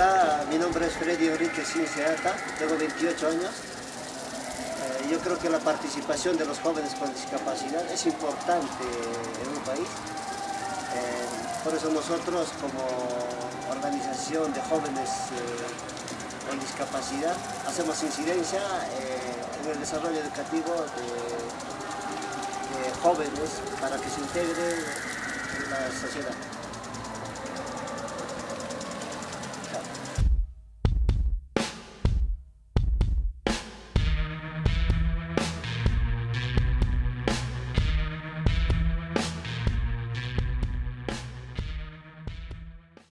Hola, mi nombre es Freddy Enrique Cinciata, tengo 28 años. Eh, yo creo que la participación de los jóvenes con discapacidad es importante en un país. Eh, por eso nosotros como organización de jóvenes eh, con discapacidad hacemos incidencia eh, en el desarrollo educativo de, de jóvenes para que se integren en la sociedad.